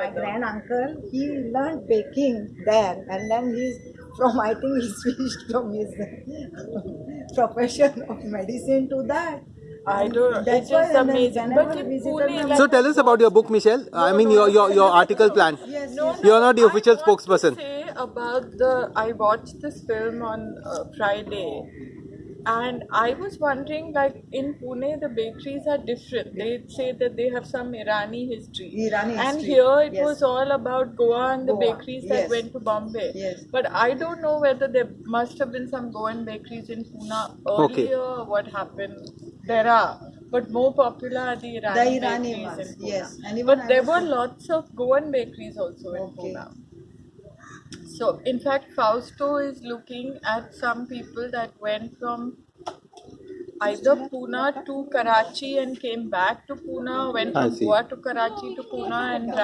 My grand uncle, he learned baking there, and then he's from I think he switched from his profession of medicine to that. I don't know. That's It's just amazing. But I in visited Pune, like- So tell us about your book, Michelle. I mean your your, your article plan. yes, No, yes. You're not the official want spokesperson. Say about the I watched this film on uh, Friday, and I was wondering, like in Pune, the bakeries are different. They say that they have some Irani history, Irani and history, here it yes. was all about Goa and the Goa, bakeries that yes. went to Bombay. Yes. But I don't know whether there must have been some Goan bakeries in Pune earlier. or What happened? There are. But more popular are the Irani, The Irani bakeries ones, in Pune. yes. And But I there were in- lots of Goan bakeries also in Okay. Pune. So, in fact, Fausto is looking at some people that went from either Pune to Karachi and came back to Pune, went from. Goa to Karachi to Pune and